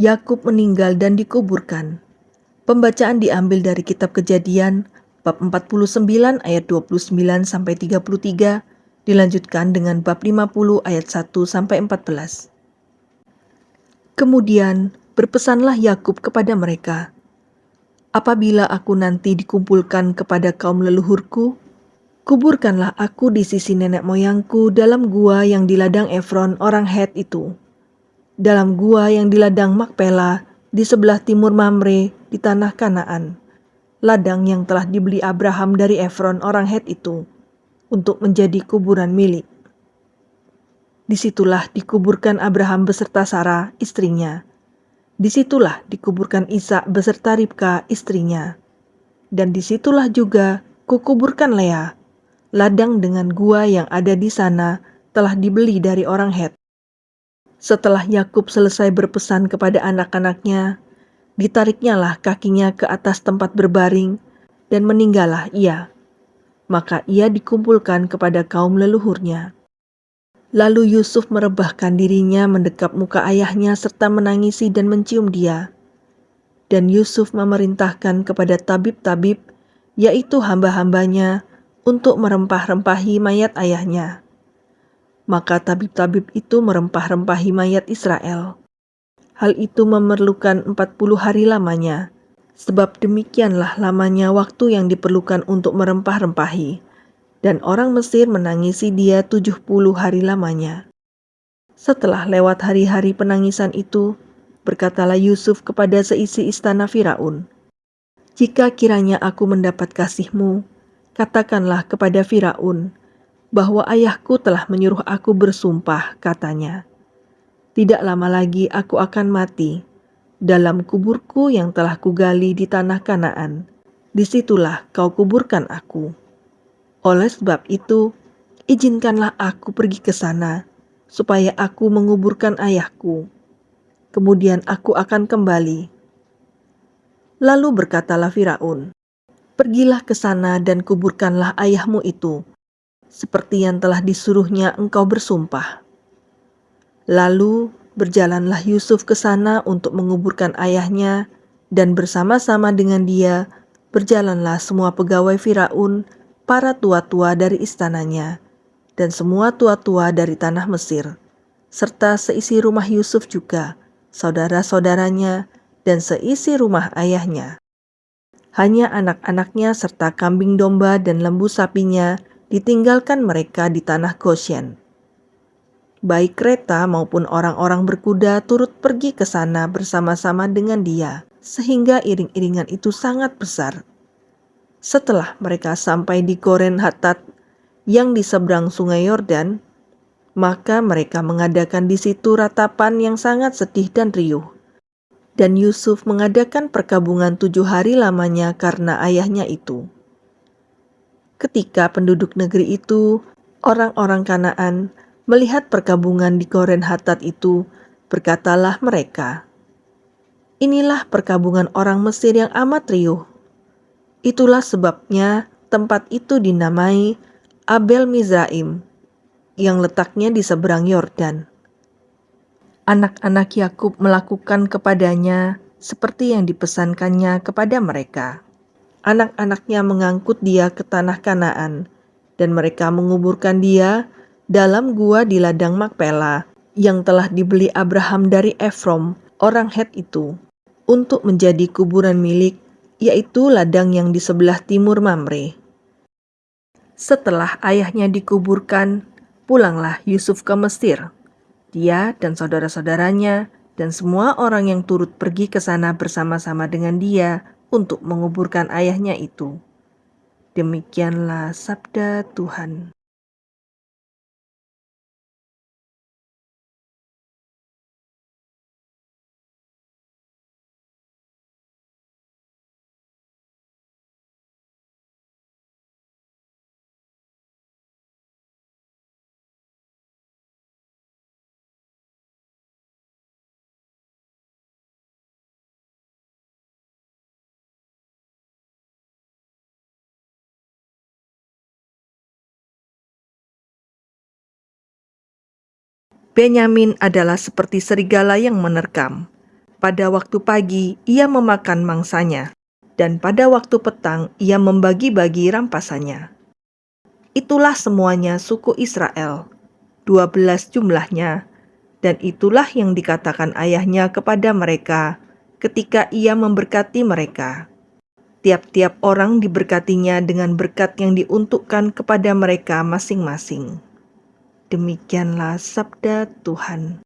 Yakub meninggal dan dikuburkan. Pembacaan diambil dari kitab Kejadian bab 49 ayat 29 sampai 33 dilanjutkan dengan bab 50 ayat 1 sampai 14. Kemudian berpesanlah Yakub kepada mereka, Apabila aku nanti dikumpulkan kepada kaum leluhurku, kuburkanlah aku di sisi nenek moyangku dalam gua yang di ladang Efron orang Het itu dalam gua yang di ladang Makpela di sebelah timur Mamre di tanah Kanaan, ladang yang telah dibeli Abraham dari Efron orang Het itu untuk menjadi kuburan milik. Di situlah dikuburkan Abraham beserta Sarah, istrinya. Di situlah dikuburkan Ishak beserta Ribka, istrinya. Dan di situlah juga kukuburkan Lea. Ladang dengan gua yang ada di sana telah dibeli dari orang Het. Setelah Yakub selesai berpesan kepada anak-anaknya, ditariknyalah kakinya ke atas tempat berbaring, dan meninggallah ia. Maka ia dikumpulkan kepada kaum leluhurnya. Lalu Yusuf merebahkan dirinya mendekap muka ayahnya serta menangisi dan mencium dia. Dan Yusuf memerintahkan kepada tabib-tabib, yaitu hamba-hambanya, untuk merempah-rempahi mayat ayahnya maka tabib-tabib itu merempah-rempahi mayat Israel. Hal itu memerlukan 40 hari lamanya, sebab demikianlah lamanya waktu yang diperlukan untuk merempah-rempahi, dan orang Mesir menangisi dia 70 hari lamanya. Setelah lewat hari-hari penangisan itu, berkatalah Yusuf kepada seisi istana Firaun, "Jika kiranya aku mendapat kasihmu, katakanlah kepada Firaun, bahwa ayahku telah menyuruh aku bersumpah, katanya. Tidak lama lagi aku akan mati dalam kuburku yang telah kugali di tanah Kanaan. Di situlah kau kuburkan aku. Oleh sebab itu, izinkanlah aku pergi ke sana, supaya aku menguburkan ayahku. Kemudian aku akan kembali. Lalu berkatalah Firaun, Pergilah ke sana dan kuburkanlah ayahmu itu, seperti yang telah disuruhnya engkau bersumpah. Lalu berjalanlah Yusuf ke sana untuk menguburkan ayahnya, dan bersama-sama dengan dia berjalanlah semua pegawai Firaun, para tua-tua dari istananya, dan semua tua-tua dari tanah Mesir, serta seisi rumah Yusuf juga, saudara-saudaranya, dan seisi rumah ayahnya. Hanya anak-anaknya serta kambing domba dan lembu sapinya ditinggalkan mereka di tanah Goshen. Baik kereta maupun orang-orang berkuda turut pergi ke sana bersama-sama dengan dia, sehingga iring-iringan itu sangat besar. Setelah mereka sampai di Goren Hatat yang di seberang sungai Yordan, maka mereka mengadakan di situ ratapan yang sangat sedih dan riuh. Dan Yusuf mengadakan perkabungan tujuh hari lamanya karena ayahnya itu. Ketika penduduk negeri itu, orang-orang Kanaan, melihat perkabungan di Koren Hatat itu, berkatalah mereka, Inilah perkabungan orang Mesir yang amat riuh. Itulah sebabnya tempat itu dinamai Abel Mizraim, yang letaknya di seberang Yordan. Anak-anak Yakub melakukan kepadanya seperti yang dipesankannya kepada mereka anak-anaknya mengangkut dia ke tanah Kanaan, dan mereka menguburkan dia dalam gua di ladang Makpela yang telah dibeli Abraham dari Efrom, orang Het itu, untuk menjadi kuburan milik, yaitu ladang yang di sebelah timur Mamre. Setelah ayahnya dikuburkan, pulanglah Yusuf ke Mesir. Dia dan saudara-saudaranya dan semua orang yang turut pergi ke sana bersama-sama dengan dia untuk menguburkan ayahnya itu. Demikianlah sabda Tuhan. Benyamin adalah seperti serigala yang menerkam. Pada waktu pagi ia memakan mangsanya, dan pada waktu petang ia membagi-bagi rampasannya. Itulah semuanya suku Israel, dua belas jumlahnya, dan itulah yang dikatakan ayahnya kepada mereka ketika ia memberkati mereka. Tiap-tiap orang diberkatinya dengan berkat yang diuntukkan kepada mereka masing-masing. Demikianlah sabda Tuhan.